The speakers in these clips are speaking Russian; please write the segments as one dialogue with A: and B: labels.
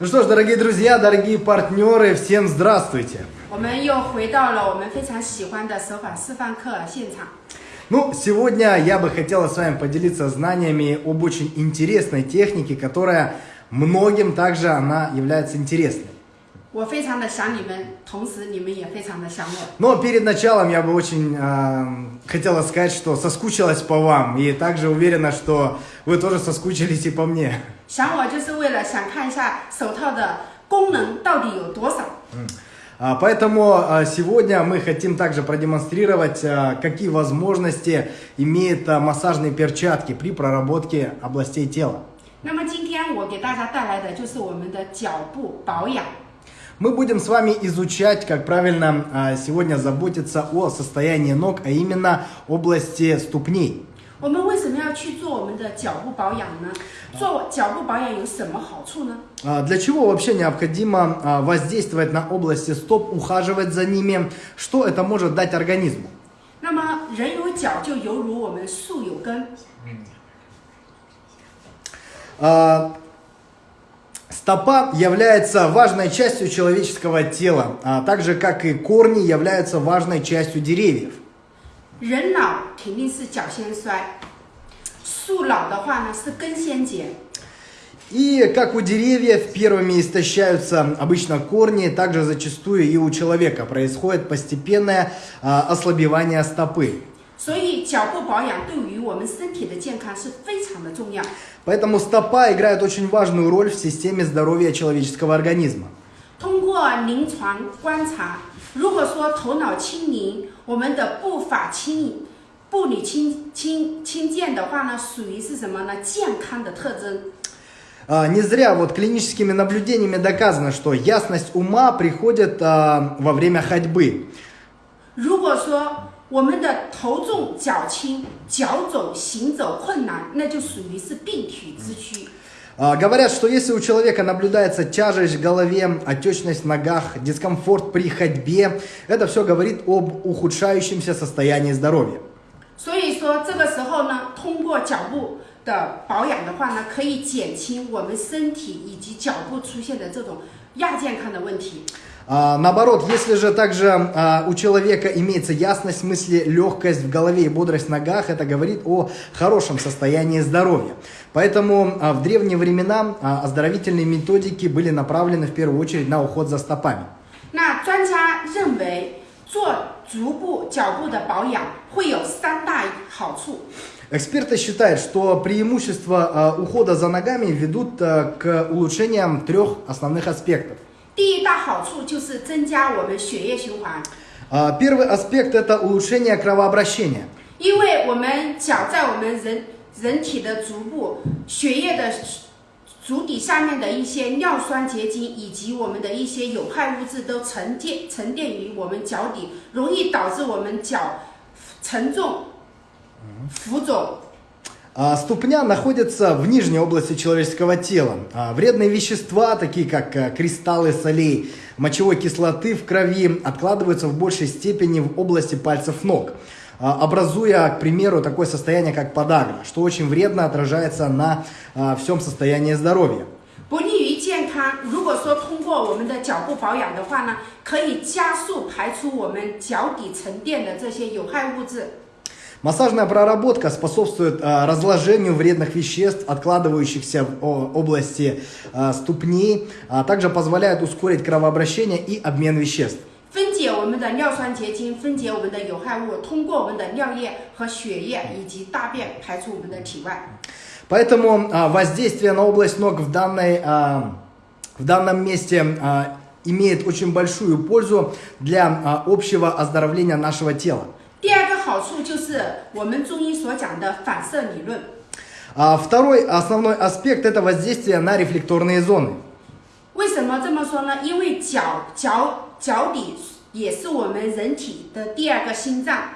A: Ну что ж, дорогие друзья, дорогие партнеры, всем здравствуйте! Ну, сегодня я бы хотела с вами поделиться знаниями об очень интересной технике, которая многим также она является интересной.
B: 我非常的想你们，同时你们也非常的想我。
A: Но перед началом я бы очень э, хотела сказать, что соскучилась по вам и также уверена, что вы тоже соскучились и по мне.
B: 想我就是为了想看一下手套的功能到底有多少。
A: А, Поэтому а, сегодня мы хотим также продемонстрировать, а, какие возможности имеют а, массажные перчатки при проработке областей тела.
B: 那么今天我给大家带来的就是我们的脚部保养。
A: Мы будем с вами изучать, как правильно а, сегодня заботиться о состоянии ног, а именно области ступней.
B: 我们为什么要去做我们的脚部保养呢？做脚部保养有什么好处呢？
A: А, Для чего вообще необходимо а, воздействовать на области стоп, ухаживать за ними? Что это может дать организму?
B: 那么人有脚，就犹如我们树有根。
A: А, Стопа является важной частью человеческого тела, а так же как и корни являются важной частью деревьев.
B: 人老肯定是脚先衰，树老的话呢是根先结。
A: И как у деревьев первыми истощаются обычно корни, также зачастую и у человека происходит постепенное а, ослабевание стопы.
B: 所以脚部保养对于我们身体的健康是非常的重要。
A: Поэтому стопа играет очень важную роль в системе здоровья человеческого организма.
B: 通过临床观察，如果说头脑清明，我们的步伐轻盈、步履轻轻轻健的话呢，属于是什么呢？健康的特征。
A: А, Не зря вот клиническими наблюдениями доказано, что ясность ума приходит а, во время ходьбы.
B: 如果说 我们的头重脚轻，脚走行走困难，那就属于是病体之躯。
A: А, Говорят, что если у человека наблюдается тяжесть в голове, отечность в ногах, дискомфорт при ходьбе, это все говорит об ухудшающемся состоянии здоровья.
B: 所以说这个时候呢，通过脚部的保养的话呢，可以减轻我们身体以及脚部出现的这种亚健康的问题。
A: А, Наоборот, если же также а, у человека имеется ясность мысли, легкость в голове и бодрость в ногах, это говорит о хорошем состоянии здоровья. Поэтому а, в древние времена а, оздоровительные методики были направлены в первую очередь на уход за стопами.
B: 那专家认为，做足部、脚部的保养会有三大好处。
A: Эксперты считают, что преимущества а, ухода за ногами ведут а, к улучшениям трех основных аспектов.
B: 第一大好处就是增加我们血液循环，
A: А, Первый аспект это улучшение кровообращения.
B: 因为我们脚在我们人人体的足部，血液的足底下面的一些尿酸结晶以及我们的一些有害物质都沉淀沉淀于我们脚底，容易导致我们脚沉重、浮肿。
A: А, Ступня находится в нижней области человеческого тела. А, Вредные вещества, такие как а, кристаллы солей, мочевой кислоты в крови, откладываются в большей степени в области пальцев ног, а, образуя, к примеру, такое состояние, как подагра, что очень вредно отражается на а, всем состоянии здоровья.
B: 不利于健康。如果说通过我们的脚部保养的话呢，可以加速排出我们脚底沉淀的这些有害物质。
A: Массажная проработка способствует а, разложению вредных веществ, откладывающихся в о, области а, ступней, а также позволяет ускорить кровообращение и обмен веществ.
B: 分解我们的尿酸结晶，分解我们的有害物，通过我们的尿液和血液以及大便排出我们的体外。
A: Поэтому а, воздействие на область ног в, данной, а, в данном месте а, имеет очень большую пользу для а, общего оздоровления нашего тела.
B: 第二个 好处就是我们中医所讲的反射理论。
A: А второй основной аспект это воздействие на рефлекторные зоны.
B: 为什么这么说呢？因为脚脚脚底也是我们人体的第二个心脏。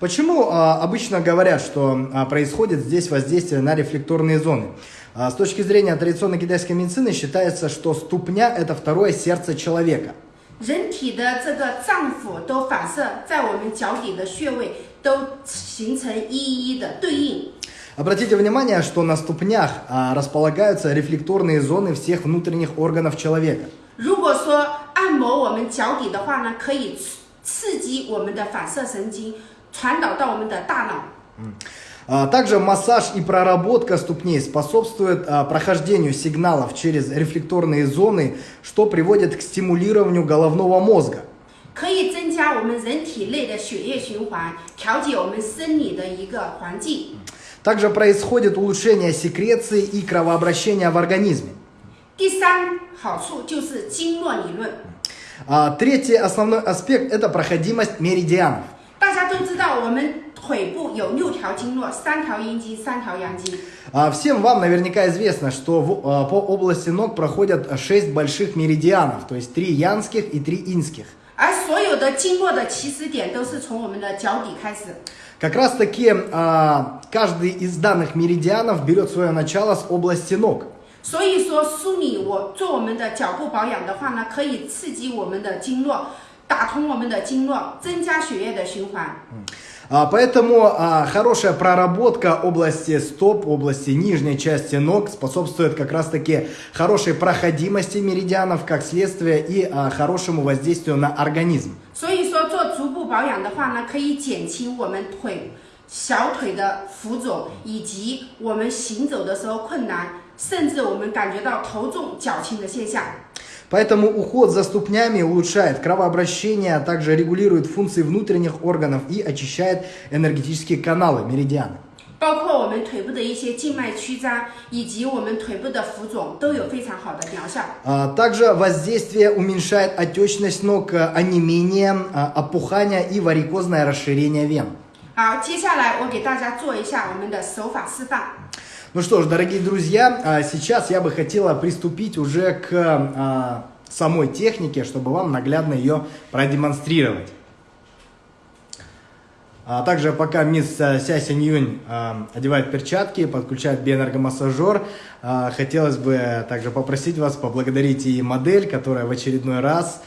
A: Почему а, обычно говорят, что а, происходит здесь воздействие на рефлекторные зоны? А, с точки зрения традиционной китайской медицины считается, что ступня это второе сердце человека.
B: 人体的这个脏腑都反射在我们脚底的穴位，都形成一一的对应。
A: Obратите внимание, что на ступнях а, располагаются рефлекторные зоны всех внутренних органов человека.
B: 如果说按摩我们脚底的话呢，可以刺刺激我们的反射神经，传导到我们的大脑。
A: А, Также массаж и проработка ступней способствует а, прохождению сигналов через рефлекторные зоны, что приводит к стимулированию головного мозга.
B: 可以增加我们人体内的血液循环，调节我们生理的一个环境。
A: Также происходит улучшение секреции и кровообращения в организме.
B: 第三好处就是经络理论。
A: А, Третий основной аспект – это проходимость меридианов.
B: 大家都知道，我们 腿部有六条经络，三条阴经，三条阳经。
A: А, Всем вам наверняка известно, что в- а, по области ног проходят 6 больших меридианов, то есть 3 янских и 3 инских.
B: 而所有的经络的起始点都是从我们的脚底开始。
A: Как раз таки а, каждый из данных меридианов берет свое начало с области ног.
B: 所以说，梳理我做我们的脚部保养的话呢，可以刺激我们的经络，打通我们的经络，增加血液的循环。
A: А, Поэтому а, хорошая проработка области стоп, области нижней части ног способствует как раз таки хорошей проходимости меридианов, как следствие, и а, хорошему воздействию на организм.
B: 所以说，做足部保养的话呢，可以减轻我们腿、小腿的浮肿，以及我们行走的时候困难，甚至我们感觉到头重脚轻的现象。
A: Поэтому уход за ступнями улучшает кровообращение, а также регулирует функции внутренних органов и очищает энергетические каналы, меридианы.
B: 包括我们腿部的一些静脉曲张，以及我们腿部的浮肿，都有非常好的疗效。
A: А, Также воздействие уменьшает отечность ног, а, онемение, а, опухание и варикозное расширение вен.
B: 好，接下来我给大家做一下我们的手法示范。
A: Ну что ж, дорогие друзья, а, сейчас я бы хотела приступить уже к а, самой технике, чтобы вам наглядно ее продемонстрировать. А также пока мисс а, Ся Синьюнь а, одевает перчатки, подключает биоэнергомассажер, а, хотелось бы также попросить вас поблагодарить и модель, которая в очередной раз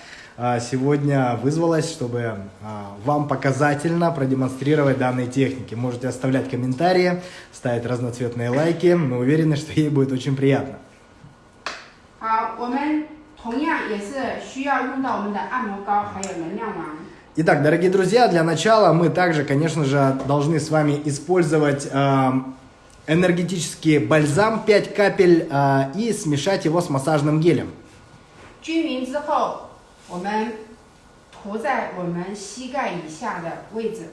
A: сегодня вызвалась, чтобы а, вам показательно продемонстрировать данные техники. Можете оставлять комментарии, ставить разноцветные лайки. Мы уверены, что ей будет очень приятно.
B: 好，我们同样也是需要用到我们的按摩膏，还有能量丸。
A: Итак, дорогие друзья, для начала мы также, конечно же, должны с вами использовать э, энергетический бальзам 5 капель э, и смешать его с массажным гелем.
B: 均匀之后， 我们涂在我们膝盖以下的位置。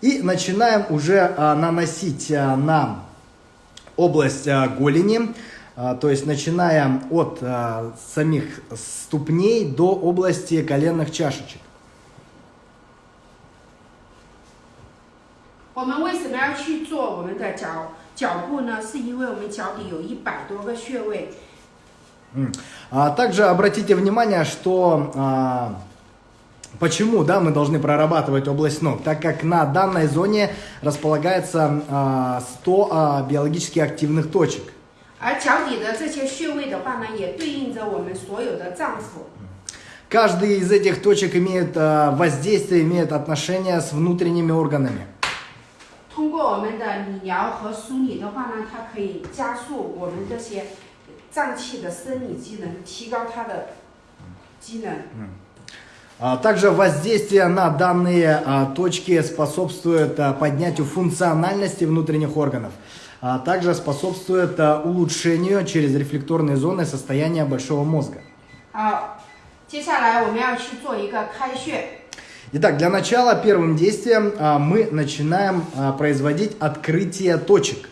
A: И начинаем уже э, наносить э, на область э, голени, э, то есть начиная от э, самих ступней до области коленных чашечек.
B: 我们为什么要去做我们的脚脚部呢？是因为我们脚底有一百多个穴位，
A: М. А также обратите внимание, что а, почему да, мы должны прорабатывать область ног, так как на данной зоне располагается а, 100 а, биологически активных точек.
B: 而脚底的这些穴位的话呢，也对应着我们所有的脏腑。
A: Каждый из этих точек имеет а, воздействие, имеет отношение с внутренними органами.
B: 通过我们的理疗和梳理的话呢，它可以加速我们这些 脏器的生理机能，提高它的机能。
A: А, Также воздействие на данные а, точки способствует а, поднятию функциональности внутренних органов, а также способствует а, улучшению через рефлекторные зоны состояния большого мозга.
B: 好，接下来我们要去做一个开穴。
A: Итак, для начала первым действием а, мы начинаем а, производить открытие точек.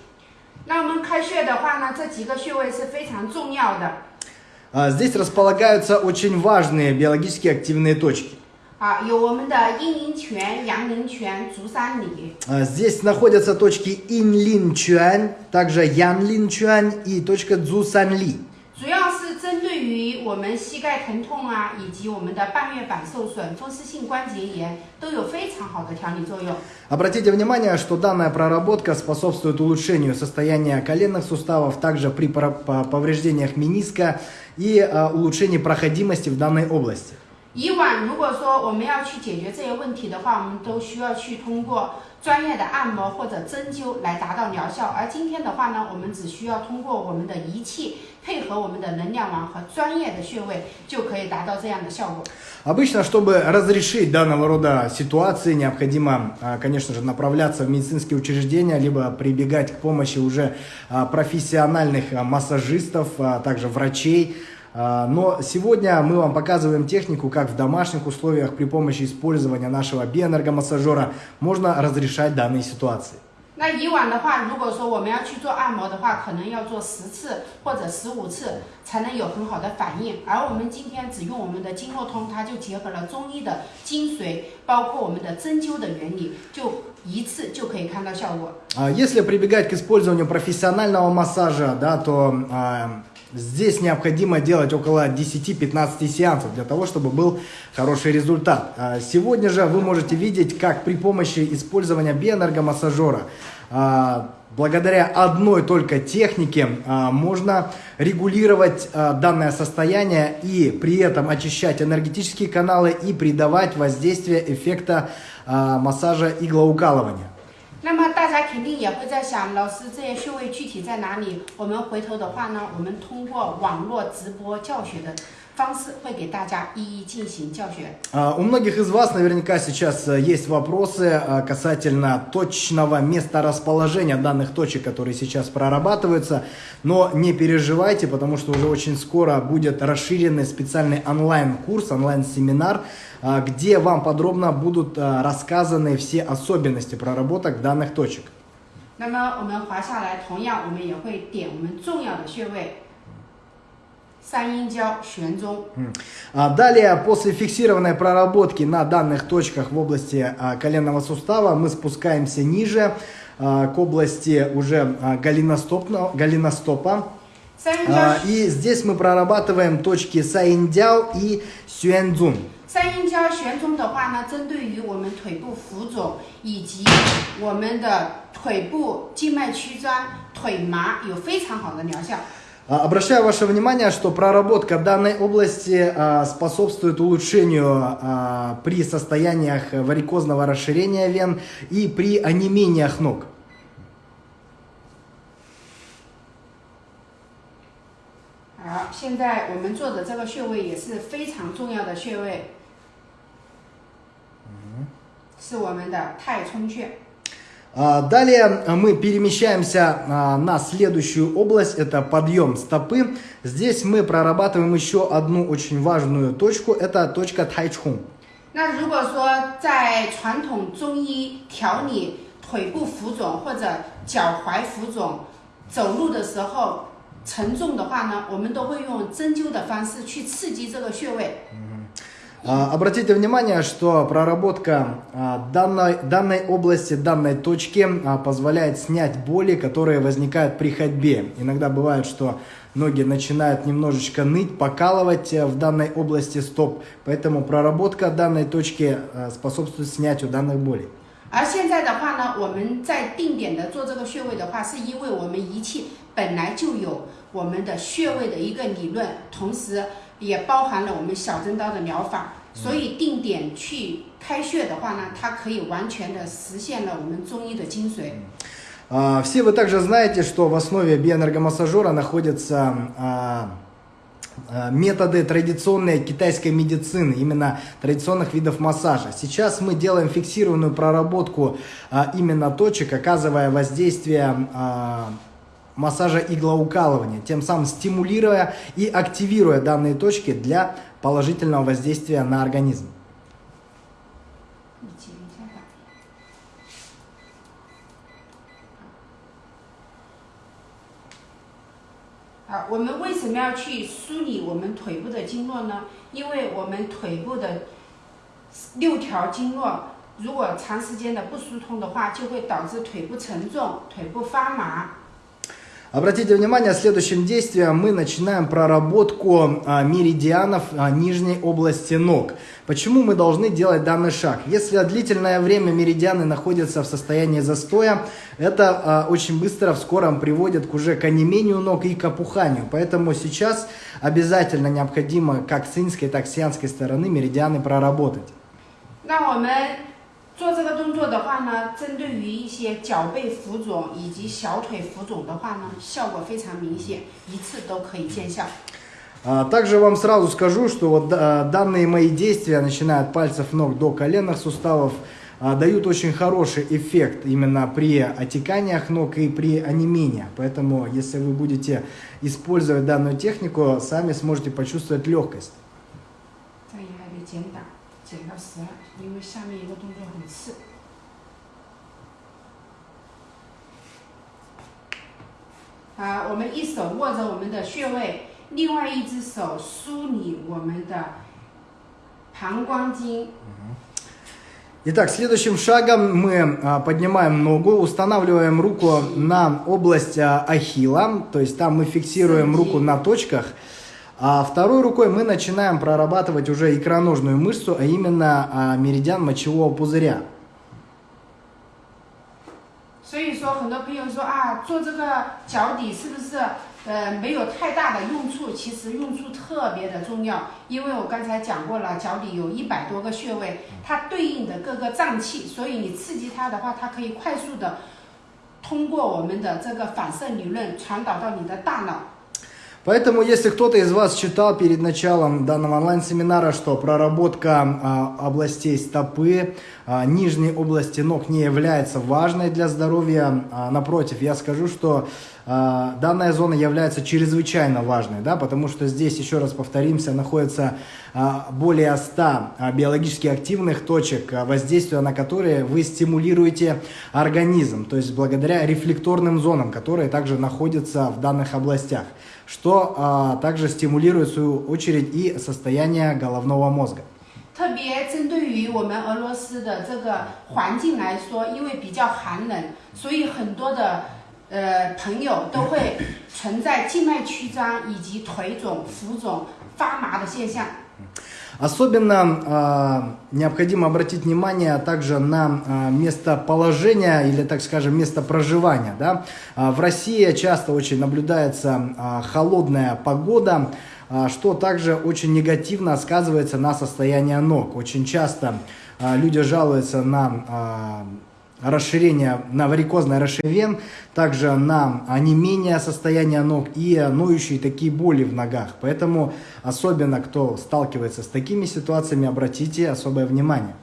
B: 那我们开穴的话呢，这几个穴位是非常重要的。
A: А, Здесь располагаются очень важные биологически активные точки.
B: 啊，有我们的阴陵泉、阳陵泉、足三里。
A: А, Здесь находятся точки Инлин-Чуань, также Янлин-Чуань и точка Цзусанли.
B: 主要是针对于我们膝盖疼痛啊，以及我们的半月板受损、风湿性关节炎，都有非常好的调理作用。
A: Обратите внимание, что данная проработка способствует улучшению состояния коленных суставов, также при пора- по- повреждениях мениска и а, улучшении проходимости в данной области.
B: 以往如果说我们要去解决这些问题的话，我们都需要去通过 专业的按摩或者针灸来达到疗效。而今天的话呢，我们只需要通过我们的仪器配合我们的能量王和专业的穴位，就可以达到这样的效果。
A: Обычно, чтобы разрешить данного рода ситуации, необходимо, а, конечно же, направляться в медицинские учреждения, либо прибегать к помощи уже а, профессиональных а, массажистов, а также врачей. А, Но сегодня мы вам показываем технику, как в домашних условиях при помощи использования нашего биоэнергомассажера можно разрешать данные ситуации.
B: 那以往的话，如果说我们要去做按摩的话，可能要做十次或者十五次才能有很好的反应。而我们今天只用我们的经络通，它就结合了中医的精髓，包括我们的针灸的原理，就一次就可以看到效果。
A: А, Если прибегать к использованию профессионального массажа, да, то а, здесь необходимо делать около 10-15 сеансов для того, чтобы был хороший результат. А, Сегодня же вы можете видеть, как при помощи использования биоэнергомассажера а, Благодаря одной только технике а, можно регулировать данное состояние и при этом очищать энергетические каналы и придавать воздействие эффекта массажа иглоукалывания.
B: 那么大家肯定也会在想，老师这些穴位具体在哪里？我们回头的话呢，我们通过网络直播教学的 方式，会给大家一一进行教学。
A: А, У многих из вас наверняка сейчас э, есть вопросы а, касательно точного места расположения данных точек, которые сейчас прорабатываются, но не переживайте, потому что уже очень скоро будет расширенный специальный онлайн-курс, онлайн-семинар, а, где вам подробно будут а, рассказаны все особенности проработок данных точек.
B: 那么我们滑下来，同样我们也会点我们重要的穴位，三阴交、悬中。
A: А Далее, после фиксированной проработки на данных точках в области а, коленного сустава, мы спускаемся ниже а, к области уже а, голеностопно- голеностопа.
B: 三阴交
A: А, И здесь мы прорабатываем точки Саиндяо и Сюэнцзун.
B: 三阴交悬中的话呢，针对于我们腿部浮肿以及我们的腿部静脉曲张、腿麻有非常好的疗效。
A: А, Обращаю ваше внимание, что проработка данной области а, способствует улучшению а, при состояниях варикозного расширения вен и при онемениях ног.
B: 好，现在我们做的这个穴位也是非常重要的穴位，是我们的太冲穴。
A: А, Далее а, мы перемещаемся а, на следующую область, это подъем стопы. Здесь мы прорабатываем еще одну очень важную точку, это точка тайчхун.
B: 那如果说在传统中医调理腿部浮肿或者脚踝浮肿，走路的时候沉重的话呢，我们都会用针灸的方式去刺激这个穴位。
A: А, Обратите внимание, что проработка а, данной, данной области, данной точки а, позволяет снять боли, которые возникают при ходьбе. Иногда бывает, что ноги начинают немножечко ныть, покалывать э, в данной области стоп. Поэтому проработка данной точки а, способствует снятию данных болей.
B: 而现在的话呢，我们在定点的做这个穴位的话，是因为我们仪器本来就有我们的穴位的一个理论，同时 也包含了我们小针刀的疗法，所以定点去开穴的话呢，它可以完全的实现了我们中医的精髓。
A: А, Все вы также знаете, что в основе биоэнергомассажера находятся а, а, методы традиционной китайской медицины, именно традиционных видов массажа. Сейчас мы делаем фиксированную проработку а, именно точек, оказывая воздействие а, массажа иглоукалывания, тем самым стимулируя и активируя данные точки для положительного воздействия на организм.
B: 你接一下吧。好，我们为什么要去梳理我们腿部的经络呢？因为我们腿部的六条经络，如果长时间的不疏通的话，就会导致腿部沉重、腿部发麻。
A: Обратите внимание, следующим действием мы начинаем проработку а, меридианов а, нижней области ног. Почему мы должны делать данный шаг? Если длительное время меридианы находятся в состоянии застоя, это а, очень быстро в скором приводит к уже к онемению ног и к опуханию. Поэтому сейчас обязательно необходимо как с инской, так и с янской стороны меридианы проработать.
B: 那我们 做这个动作的话呢，针对于一些脚背浮肿以及小腿浮肿的话呢，效果非常明显，一次都可以见效。
A: А, Также вам сразу скажу, что вот а, данные мои действия, начиная от пальцев ног до коленных суставов, а, дают очень хороший эффект именно при отеканиях ног и при онемении. Поэтому, если вы будете использовать данную технику, сами сможете почувствовать легкость.
B: 这里还得减档， 减到十二，因为下面一个动作很刺。啊，我们一手握着我们的穴位，另外一只手梳理我们的膀胱经。
A: Итак, следующим шагом мы а, поднимаем ногу, устанавливаем руку на область а, ахилла, то есть там мы фиксируем
B: Сантим.
A: руку на точках, а второй рукой мы начинаем прорабатывать уже икроножную мышцу, а именно а, меридиан мочевого пузыря.
B: 所以说，很多朋友说啊，做这个脚底是不是呃没有太大的用处？其实用处特别的重要，因为我刚才讲过了，脚底有一百多个穴位，它对应的各个脏器，所以你刺激它的话，它可以快速的通过我们的这个反射理论传导到你的大脑。
A: Поэтому, если кто-то из вас читал перед началом данного онлайн-семинара, что проработка а, областей стопы, а, нижней области ног не является важной для здоровья, а, напротив, я скажу, что а, данная зона является чрезвычайно важной, да, потому что здесь, еще раз повторимся, находится а, более 100 а, биологически активных точек, а, воздействия на которые вы стимулируете организм, то есть благодаря рефлекторным зонам, которые также находятся в данных областях что а, также стимулирует в свою очередь и состояние головного мозга.
B: 特别针对于我们俄罗斯的这个环境来说，因为比较寒冷，所以很多的呃朋友都会存在静脉曲张以及腿肿、浮肿、发麻的现象。
A: Особенно а, необходимо обратить внимание также на а, местоположение или, так скажем, место проживания. Да? А, в России часто очень наблюдается а, холодная погода, а, что также очень негативно сказывается на состоянии ног. Очень часто а, люди жалуются на а, расширение, на варикозное расширение вен, также на онемение состояния ног и ноющие такие боли в ногах. Поэтому особенно кто сталкивается с такими ситуациями, обратите особое внимание.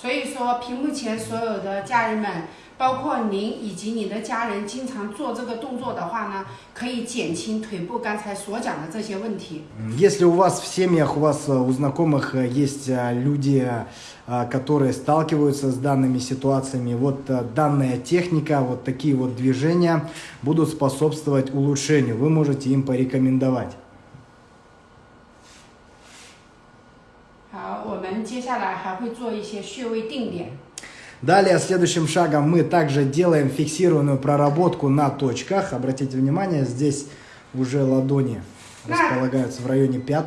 B: 所以说，屏幕前所有的家人们，包括您以及你的家人，经常做这个动作的话呢，可以减轻腿部刚才所讲的这些问题。
A: Если у вас в семьях, у вас э, у знакомых э, есть э, люди, э, которые сталкиваются с данными ситуациями, вот э, данная техника, вот такие вот движения будут способствовать улучшению. Вы можете им порекомендовать.
B: 好，我们接下来还会做一些穴位定点。
A: Далее, следующим шагом мы также делаем фиксированную проработку на точках. Обратите внимание, здесь уже ладони
B: Да.
A: располагаются в районе пят.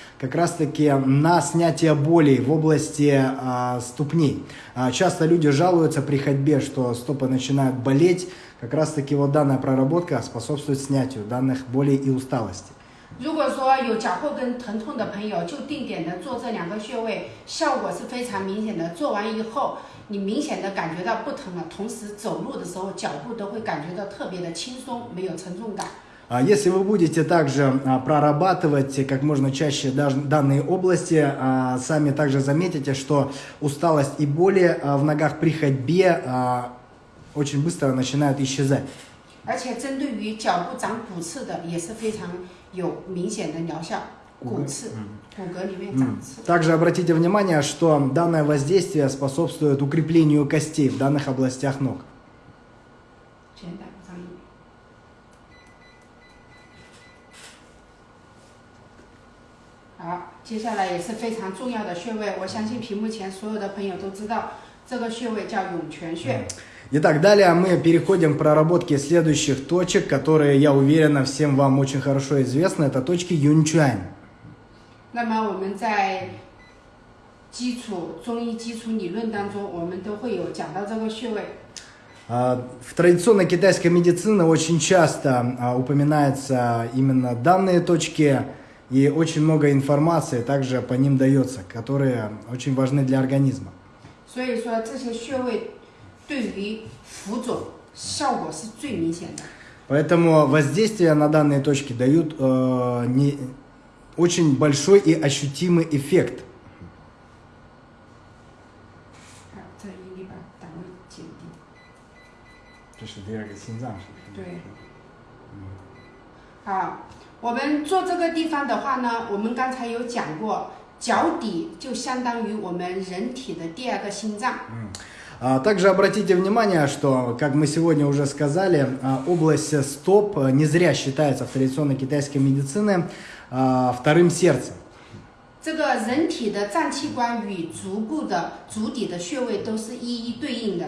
A: как раз-таки на снятие болей в области а, ступней. А, Часто люди жалуются при ходьбе, что стопы начинают болеть. Как раз-таки вот данная проработка способствует снятию данных болей и усталости.
B: 如果说有脚后跟疼痛的朋友，就定点的做这两个穴位，效果是非常明显的。做完以后，你明显的感觉到不疼了，同时走路的时候脚步都会感觉到特别的轻松，没有沉重感。
A: А Если вы будете также а, прорабатывать как можно чаще даже данные области, а, сами также заметите, что усталость и боли а, в ногах при ходьбе а, очень быстро начинают исчезать.
B: 而且针对于脚部长骨刺的，也是非常有明显的疗效。骨刺，骨骼里面长
A: М.
B: 刺。
A: Также обратите внимание, что данное воздействие способствует укреплению костей в данных областях ног.
B: 简单 好，接下来也是非常重要的穴位，我相信屏幕前所有的朋友都知道，这个穴位叫涌泉穴。
A: Итак, далее мы переходим к проработке следующих точек, которые, я уверена, всем вам очень хорошо известны. Это точки Юнчуань.
B: 那么我们在 基础中医基础理论当中，我们都会有讲到这个穴位。
A: А, В традиционной китайской медицине очень часто а, упоминаются именно данные точки, и очень много информации также по ним дается, которые очень важны для организма.
B: 所以说这些穴位对于浮肿效果是最明显的。
A: Поэтому воздействие на данные точки дают э, не, очень большой и ощутимый эффект.
B: 好， 这一定把档位减低。
A: 这是第二个心脏
B: 对。好，我们做这个地方的话呢，我们刚才有讲过，脚底就相当于我们人体的第二个心脏。
A: А, Также обратите внимание, что, как мы сегодня уже сказали, а, область стоп а, не зря считается в традиционной китайской медицине а, вторым сердцем.
B: 这个人体的脏器官与足部的足底的穴位都是一一对应的。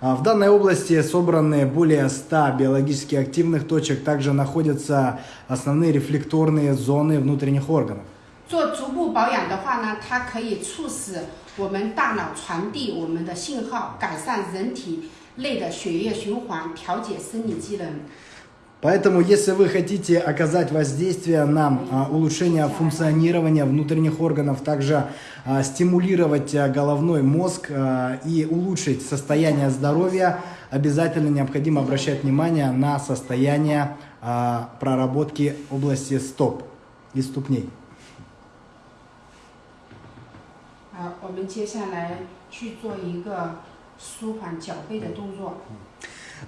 A: А, В данной области собраны более 100 биологически активных точек, также находятся основные рефлекторные зоны внутренних органов.
B: 做足部保养的话呢，它可以促使我们大脑传递我们的信号，改善人体内的血液循环，调节生理机能。
A: Поэтому, если вы хотите оказать воздействие на а, улучшение функционирования внутренних органов, также а, стимулировать а, головной мозг а, и улучшить состояние здоровья, обязательно необходимо обращать внимание на состояние а, проработки области стоп и ступней.
B: 好，我们接下来去做一个舒缓脚背的动作。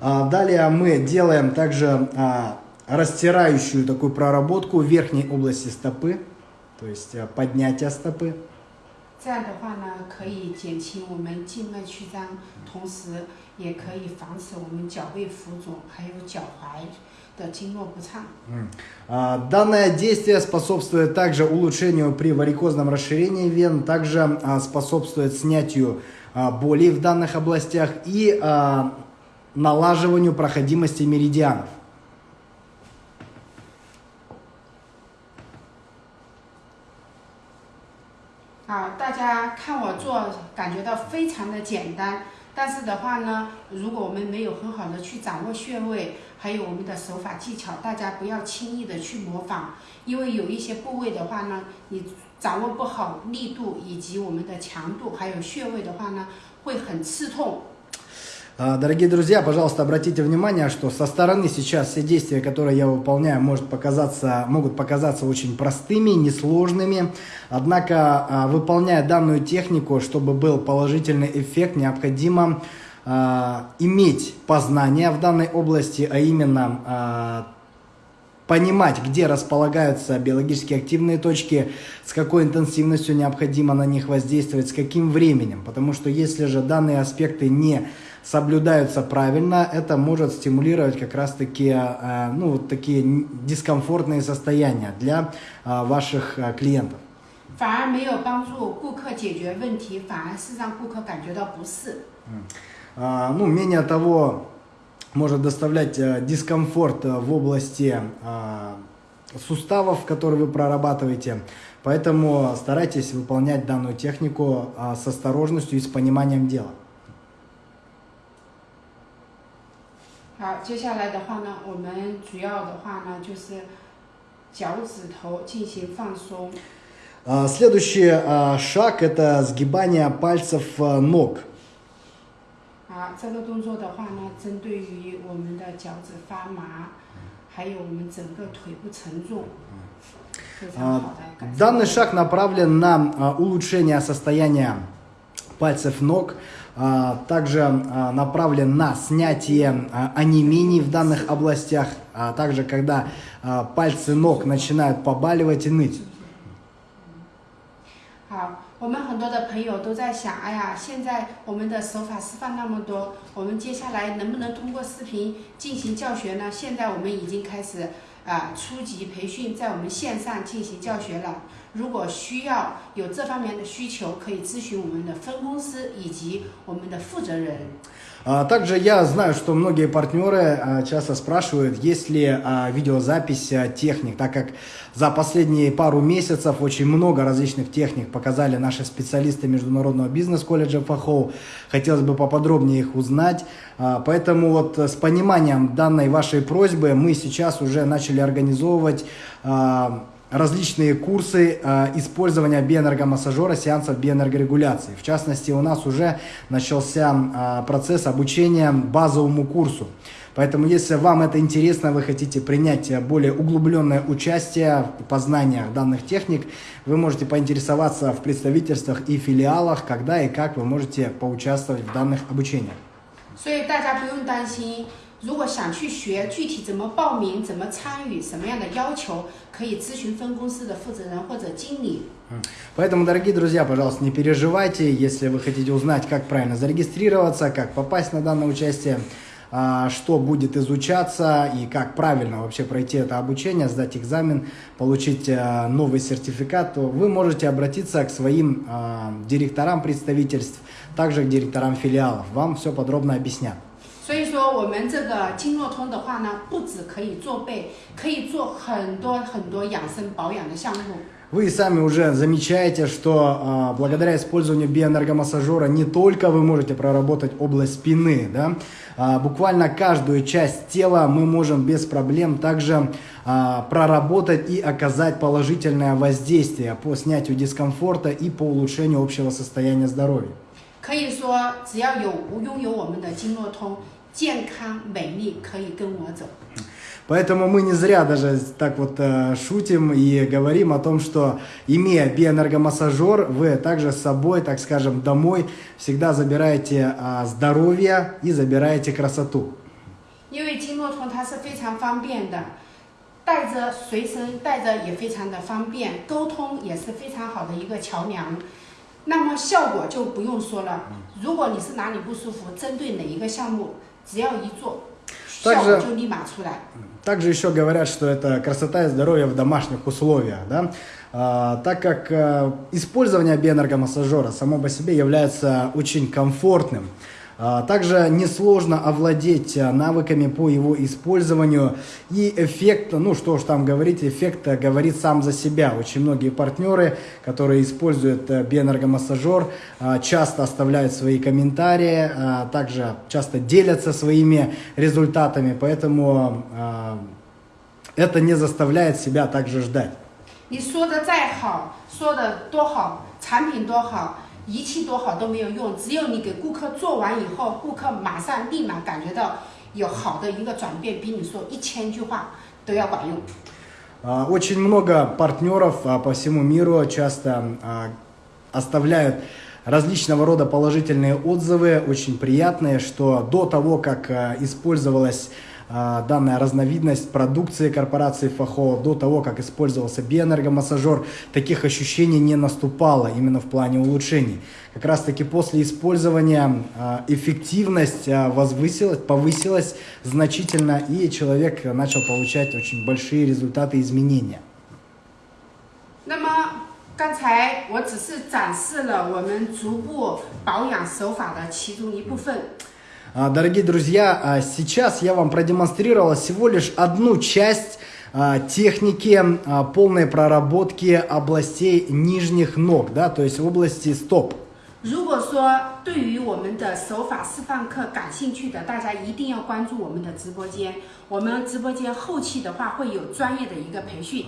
A: А, Далее мы делаем также а, растирающую такую проработку верхней области стопы, то есть а, поднятие стопы.
B: 这样的话呢，可以减轻我们静脉曲张，同时也可以防止我们脚背浮肿，还有脚踝的经络不畅。
A: А, Данное действие способствует также улучшению при варикозном расширении вен, также а, способствует снятию а, болей в данных областях и а, налаживанию проходимости меридианов.
B: 好，大家看我做，感觉到非常的简单。但是的话呢，如果我们没有很好的去掌握穴位，还有我们的手法技巧，大家不要轻易的去模仿，因为有一些部位的话呢，你掌握不好力度以及我们的强度，还有穴位的话呢，会很刺痛。
A: А, Дорогие друзья, пожалуйста, обратите внимание, что со стороны сейчас все действия, которые я выполняю, может показаться, могут показаться очень простыми, несложными. Однако, а, выполняя данную технику, чтобы был положительный эффект, необходимо а, иметь познание в данной области, а именно понимать, где располагаются биологически активные точки, с какой интенсивностью необходимо на них воздействовать, с каким временем. Потому что если же данные аспекты не соблюдаются правильно, это может стимулировать как раз-таки э, ну, вот такие н- дискомфортные состояния для э, ваших э, клиентов.
B: 反而没有帮助顾客解决问题，反而是让顾客感觉到不适。
A: А, Ну, менее того, может доставлять э, дискомфорт э, в области а, суставов, которые вы прорабатываете. Поэтому старайтесь выполнять данную технику а, с осторожностью и с пониманием дела.
B: 好，接下来的话呢，我们主要的话呢就是脚趾头进行放松。
A: А, Следующий а, шаг это сгибание пальцев а, ног.
B: 好，这个动作的话呢，针对于我们的脚趾发麻，还有我们整个腿部沉重，非常
A: А,
B: 好的改善。
A: Данный шаг направлен на а, улучшение состояния пальцев ног, а, также а, направлен на снятие а, онемений в данных областях, а также когда а, пальцы ног начинают побаливать и ныть.
B: 好，我们很多的朋友都在想，哎呀，现在我们的手法示范那么多，我们接下来能不能通过视频进行教学呢？现在我们已经开始， 啊初级培训在我们线上进行教学了。如果需要有这方面的需求，可以咨询我们的分公司以及我们的负责人。
A: А, Также я знаю, что многие партнеры а, часто спрашивают, есть ли а, видеозапись а, техник, так как за последние пару месяцев очень много различных техник показали наши специалисты Международного бизнес-колледжа ФАХОУ. Хотелось бы поподробнее их узнать. А, Поэтому вот с пониманием данной вашей просьбы мы сейчас уже начали организовывать а, различные курсы э, использования биоэнергомассажера, сеансов биоэнергорегуляции. В частности, у нас уже начался э, процесс обучения базовому курсу. Поэтому, если вам это интересно, вы хотите принять э, более углубленное участие в познаниях данных техник, вы можете поинтересоваться в представительствах и филиалах, когда и как вы можете поучаствовать в данных обучениях.
B: 所以大家不用担心， 如果想去学，具体怎么报名、怎么参与、什么样的要求，可以咨询分公司的负责人或者经理。
A: Поэтому, дорогие друзья, пожалуйста, не переживайте, если вы хотите узнать, как правильно зарегистрироваться, как попасть на данное участие, а, что будет изучаться и как правильно вообще пройти это обучение, сдать экзамен, получить а, новый сертификат, то вы можете обратиться к своим а, директорам представительств, также к директорам филиалов. Вам все подробно объяснят.
B: 所以说，我们这个经络通的话呢，不只可以做背，可以做很多很多养生保养的项目。
A: Вы сами уже замечаете, что а, благодаря использованию биоэнергомассажера не только вы можете проработать область спины, да, а, буквально каждую часть тела мы можем без проблем также а, проработать и оказать положительное воздействие по снятию дискомфорта и по улучшению общего состояния здоровья.
B: 可以说，只要有拥有我们的经络通， 健康美丽可以跟我走。
A: Поэтому мы не зря даже так вот э, шутим и говорим о том, что имея биоэнергомассажер, вы также с собой, так скажем, домой всегда забираете а, здоровье и забираете красоту.
B: 因为经络通它是非常方便的，带着随身带着也非常的方便，沟通也是非常好的一个桥梁。那么效果就不用说了，如果你是哪里不舒服，针对哪一个项目， 只要一做，效
A: Также
B: 果就立马出来。
A: Также еще говорят, что это красота и здоровье в домашних условиях, да? А, так как а, использование биоэнергомассажера само по себе является очень комфортным. А, также несложно овладеть а, навыками по его использованию. И эффект, ну что ж там говорить, эффект а, говорит сам за себя. Очень многие партнеры, которые используют а, биоэнергомассажер, а, часто оставляют свои комментарии, а, также часто делятся своими результатами. Поэтому а, это не заставляет себя также ждать.
B: 你说的再好，说的多好，产品多好， 仪器多好都没有用，只有你给顾客做完以后，顾客马上立马感觉到有好的一个转变，比你说一千句话都要管用。
A: А, Очень много партнеров а, по всему миру часто а, оставляют различного рода положительные отзывы, очень приятные, что до того, как а, использовалась а, данная разновидность продукции корпорации ФАХО, до того, как использовался биоэнергомассажер, таких ощущений не наступало именно в плане улучшений. Как раз таки после использования а, эффективность а, возвысилась, повысилась значительно, и человек начал получать очень большие результаты изменения.
B: 那么刚才我只是展示了我们足部保养手法的其中一部分。
A: А, Дорогие друзья, а, сейчас я вам продемонстрировал всего лишь одну часть а, техники а, полной проработки областей нижних ног, да, то есть области стоп.
B: 如果说对于我们的手法示范课感兴趣的，大家一定要关注我们的直播间。我们直播间后期的话会有专业的一个培训。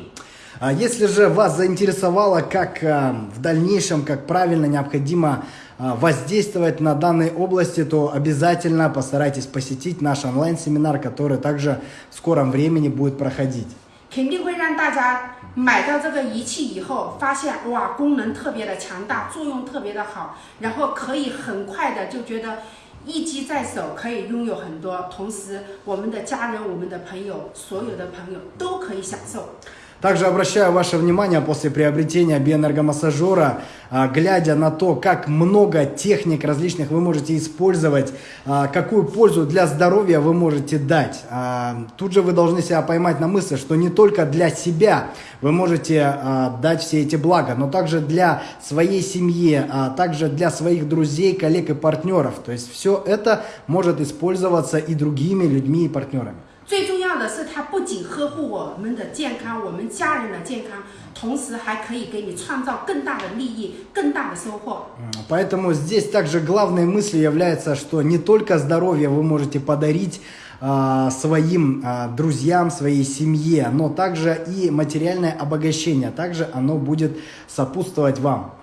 A: А Если же вас заинтересовало, как а, в дальнейшем, как правильно необходимо а, воздействовать на данной области, то обязательно постарайтесь посетить наш онлайн-семинар, который также в скором времени будет проходить.
B: 肯定会让大家买到这个仪器以后，发现哇，功能特别的强大，作用特别的好，然后可以很快的就觉得一机在手，可以拥有很多。同时，我们的家人、我们的朋友，所有的朋友都可以享受。
A: Также обращаю ваше внимание после приобретения биоэнергомассажера, а, глядя на то, как много техник различных вы можете использовать, а, какую пользу для здоровья вы можете дать. А, тут же вы должны себя поймать на мысли, что не только для себя вы можете дать все эти блага, но также для своей семьи, а также для своих друзей, коллег и партнеров. То есть все это может использоваться и другими людьми и партнерами.
B: 最重要的是，它不仅呵护我们的健康，我们家人的健康，同时还可以给你创造更大的利益、更大的收获。
A: Поэтому здесь также главной мыслью является, что не только здоровье вы можете подарить а, своим а, друзьям, своей семье, но также и материальное обогащение, также оно будет сопутствовать вам.